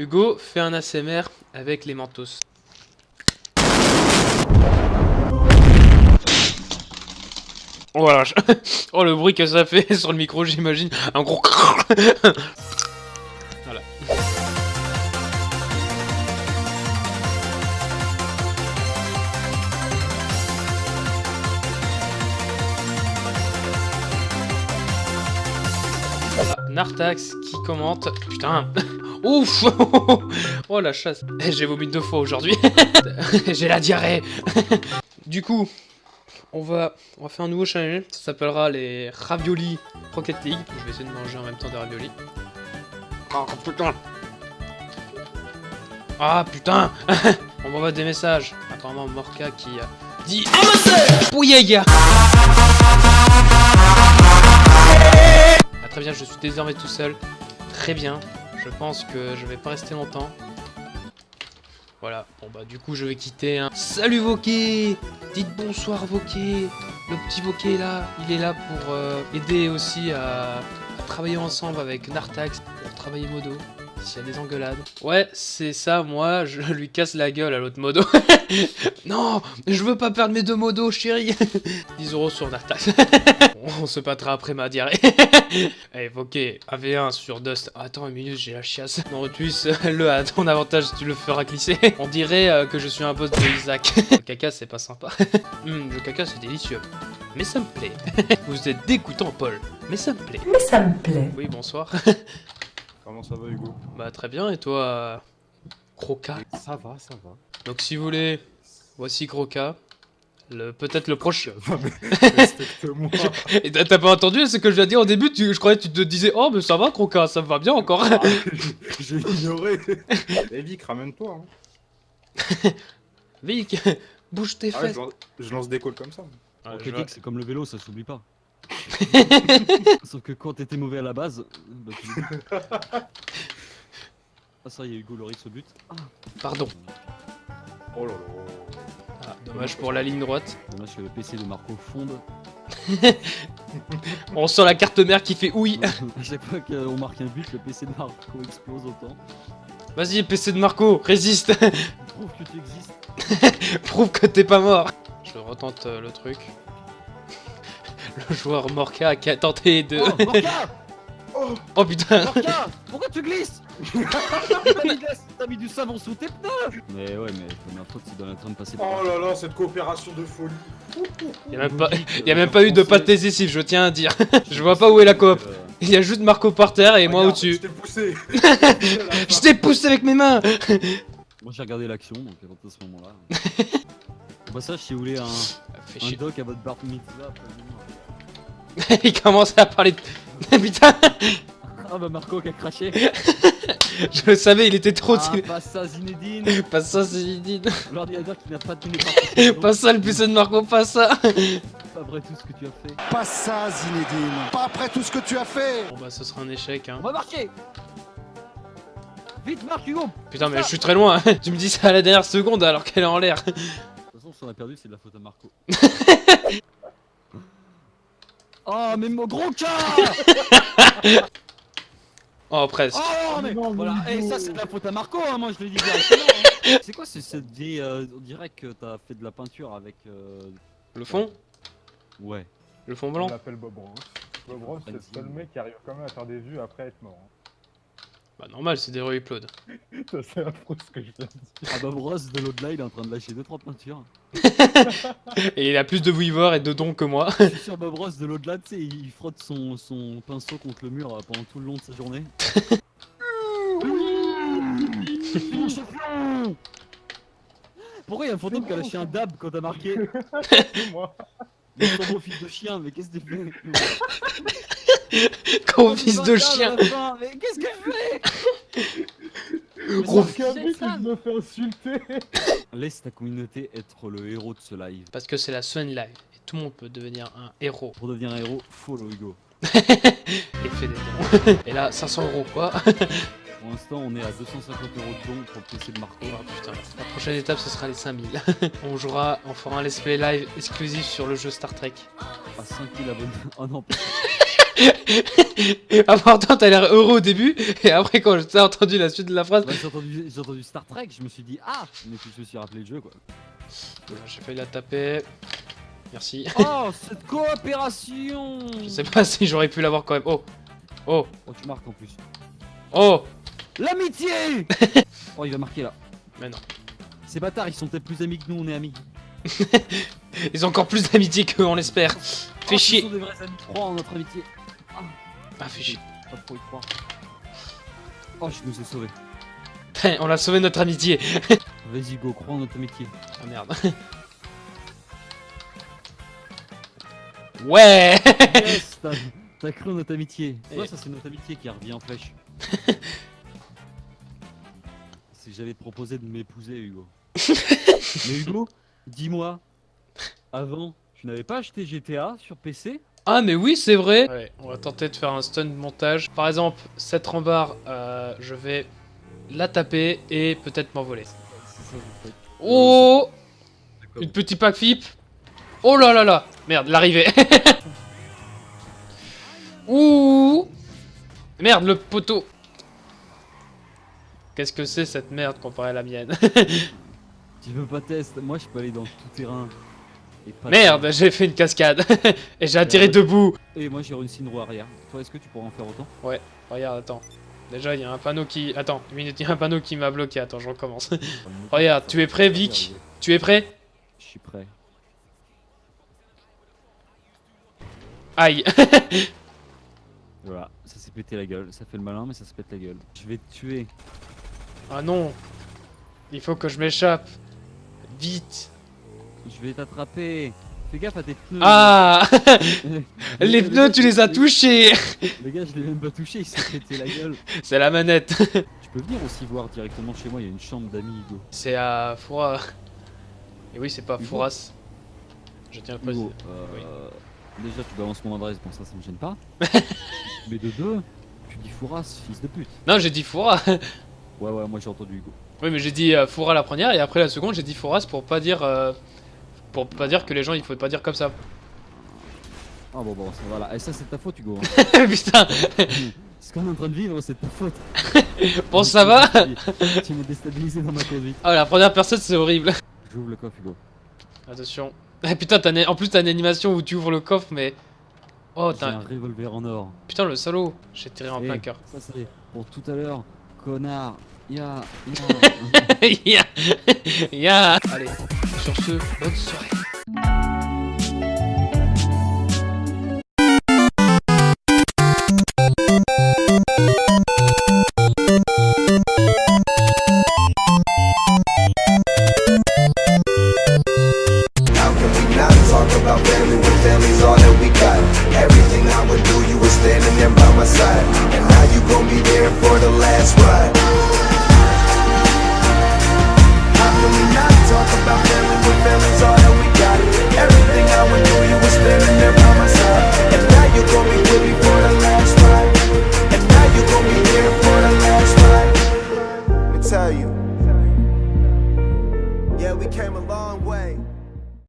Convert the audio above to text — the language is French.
Hugo, fais un ASMR avec les mentos. Oh, oh le bruit que ça fait sur le micro j'imagine un gros voilà. Nartax qui commente. Putain Ouf Oh la chasse Eh, J'ai vomi deux fois aujourd'hui J'ai la diarrhée Du coup on va, on va faire un nouveau challenge, ça s'appellera les Ravioli Rocket League. Je vais essayer de manger en même temps des raviolis. Oh putain Ah putain On m'envoie des messages. Apparemment Morka qui a dit Pouyaga Ah très bien, je suis désormais tout seul. Très bien. Je pense que je vais pas rester longtemps. Voilà, bon bah du coup je vais quitter. Hein. Salut Voké Dites bonsoir Voké Le petit Voké là, il est là pour euh, aider aussi à, à travailler ensemble avec Nartax pour travailler modo. S'il y a des engueulades. Ouais, c'est ça, moi, je lui casse la gueule à l'autre modo. non, je veux pas perdre mes deux modos, chérie. 10 euros sur Nartax. On se battra après ma diarrhée. Allez, ok, AV1 sur Dust. Attends une minute, j'ai la chiasse. Non, tu le à ton avantage, tu le feras glisser. On dirait euh, que je suis un boss de Isaac. le caca, c'est pas sympa. Hum, le caca, c'est délicieux. Mais ça me plaît. Vous êtes dégoûtant, Paul. Mais ça me plaît. Mais ça me plaît. Oui, bonsoir. Comment ça va Hugo bah, très bien, et toi, Croca? Ça va, ça va. Donc, si vous voulez, voici Croca. Le, peut-être le prochain. Respecte-moi. Et t'as pas entendu ce que je viens de dire au début? Tu, Je croyais que tu te disais Oh, mais ça va, Croca, ça va bien encore. J'ai ignoré. Eh Vic, ramène-toi. Hein. Vic, bouge tes Ah ouais, fesses. je, lance, je lance des calls comme ça. Ah, je c'est comme le vélo, ça s'oublie pas. Sauf que quand t'étais mauvais à la base, bah, tu. Ah ça y est, Hugo Loris au but. Pardon. Oh là là. Ah, dommage pour la ligne droite. Dommage que le PC de Marco fonde. On sent la carte mère qui fait oui. à chaque fois qu'on marque un but, le PC de Marco explose autant. Vas-y, PC de Marco, résiste. Prouve que tu existes. Prouve que t'es pas mort. Je retente euh, le truc. Le joueur Morka qui a tenté de. Oh, Morka Oh putain Morka Pourquoi tu glisses T'as mis, la- mis du savon sous tes pneus Mais ouais, mais première fois que tu dois en train de passer par Oh là là, cette coopération de folie. Y'a même pas, y a même pas eu de pâte décisif, je tiens à dire. Je vois pas où est la coop. Euh, Il y a juste Marco par terre et moi au-dessus. Je t'ai poussé. Je t'ai poussé avec mes mains Moi j'ai regardé l'action, donc à ce moment-là. Au passage, si vous voulez un, Fais un chier. doc à votre bar mitzvah. Il commence à parler de... Putain Ah bah Marco qui a craché. Je le savais, il était trop... Ah, pas ça Zinedine. Pas ça, Zidane. L'ordinateur qui n'a pas tenu par Pas ça, le PC de Marco, pas ça Pas vrai tout ce que tu as fait. Pas ça, Zinedine. Pas après tout ce que tu as fait. Bon bah, ce sera un échec, hein. On va marcher Vite marche Hugo Putain, mais je suis très loin. hein. Tu me dis ça à la dernière seconde alors qu'elle est en l'air. De toute façon, si on a perdu, c'est de la faute à Marco. Oh, mais mon gros cas Oh, presque. Oh, mais non, voilà, et Hugo. ça, c'est de la faute à Marco, hein, moi je l'ai dit directement. hein. C'est quoi c'est cette vieille. euh, on dirait que t'as fait de la peinture avec. euh, Le fond? Ouais. Le fond On blanc l'appelle Bob Ross. Bob Ross, c'est le seul mec qui arrive quand même à faire des vues après être mort. hein. Bah, normal, c'est des re-uploads. Ça, c'est affreux ce que je viens de dire. Ah bah Bross de l'au-delà, il est en train de lâcher 2-3 peintures. Et il a plus de weavers et de dons que moi. Je suis sur Bob Ross de l'au-delà, tu sais, il frotte son, son pinceau contre le mur euh, pendant tout le long de sa journée. Pourquoi il y a un fantôme qui a lâché un dab quand t'as marqué C'est moi. Mais ton beau fils de chien, mais qu'est-ce que tu fais Gros fils de chien Mais qu'est-ce que je fais Gros fait insulter. Laisse ta communauté être le héros de ce live. Parce que c'est la Sun Live. Et tout le monde peut devenir un héros. Pour devenir un héros, follow Hugo. Et fait des dons. Et là, 500 euros quoi Pour l'instant, on est à 250 euros de dons pour le PC de Marco. Oh putain, la prochaine étape ce sera les 5000. on jouera, on fera un let's play live exclusif sur le jeu Star Trek. À 5000 abonnés. Oh non, Important, t'as l'air heureux au début, et après, quand j'ai entendu la suite de la phrase, Bah, j'ai entendu, Star Trek, je me suis dit ah Mais puis je me suis rappelé le jeu quoi. j'ai failli la taper. Merci. Oh cette coopération Je sais pas si j'aurais pu l'avoir quand même. Oh, oh, Oh tu marques en plus. oh. L'amitié Oh il va marquer là. Mais non. Ces bâtards ils sont peut-être plus amis que nous, on est amis. Ils ont encore plus d'amitié qu'eux, on l'espère. Fais Oh, chier. Ce sont des vrais amis. Crois en notre amitié. Ah. Pas trop y croire. Oh je nous ai sauvés. On a sauvé notre amitié. Vas-y go, crois en notre amitié. Ah merde. Ouais Yes, t'as- cru en notre amitié. Et- Ouais, ça c'est notre amitié qui revient en flèche. si j'avais proposé de m'épouser, Hugo. Mais Hugo, dis-moi, avant, tu n'avais pas acheté GTA sur PC Ah mais oui c'est vrai. Ouais, on va tenter de faire un stun de montage. Par exemple, cette rambarde, euh, je vais la taper et peut-être m'envoler. Oh. D'accord. Une petite pack flip Oh là là là. Merde, l'arrivée. Ouh. Merde, le poteau. Qu'est-ce que c'est cette merde comparée à la mienne? Tu veux pas test? Moi, je peux aller dans tout terrain. Merde, j'ai fait une cascade Et j'ai atterri debout Et moi, j'ai réussi une roue arrière. Toi, est-ce que tu pourras en faire autant? Regarde, attends. Déjà, il y a un panneau qui... Attends, une minute, il y a un panneau qui m'a bloqué. Attends, je recommence. Regarde, tu es prêt, Vic? Tu es prêt? Je suis prêt. Aïe Voilà, ça s'est pété la gueule. Ça fait le malin, mais ça se pète la gueule. Je vais te tuer. Ah non Il faut que je m'échappe Vite Je vais t'attraper. Fais gaffe à tes pneus. Ah Le Les pneus, tu les as touchés Le gars, je l'ai même pas touché, il s'est pété la gueule. C'est la manette Tu peux venir aussi voir directement chez moi, il y a une chambre d'amis Hugo. C'est à Foura. Et oui, c'est pas. Fouras. Je tiens à le préciser. Euh, déjà tu balances mon adresse, bon ça, ça me gêne pas. Mais de deux, tu dis Fouras, fils de pute. Non, j'ai dit Foura. Ouais, ouais, moi j'ai entendu Hugo. oui, mais j'ai dit euh, Foura la première et après la seconde, j'ai dit Fouras pour pas dire. euh, pour pas dire que les gens, il faut pas dire comme ça. Ah bon, bon, ça, voilà. Et ça, c'est de ta faute, Hugo. hein. Putain Ce qu'on est en train de vivre, c'est de ta faute. Bon, ça va Tu, tu m'as déstabilisé dans ma conduite. Ah, la première personne, c'est horrible. J'ouvre le coffre, Hugo. Attention. Ah, putain, en plus, t'as une animation où tu ouvres le coffre, mais. Oh, t'as. un revolver en or. Putain, le salaud J'ai tiré en Eh, plein cœur. Ça, c'est pour tout à l'heure. Connard. Ya, ya. Ya Ya Allez, sur ce, bonne soirée.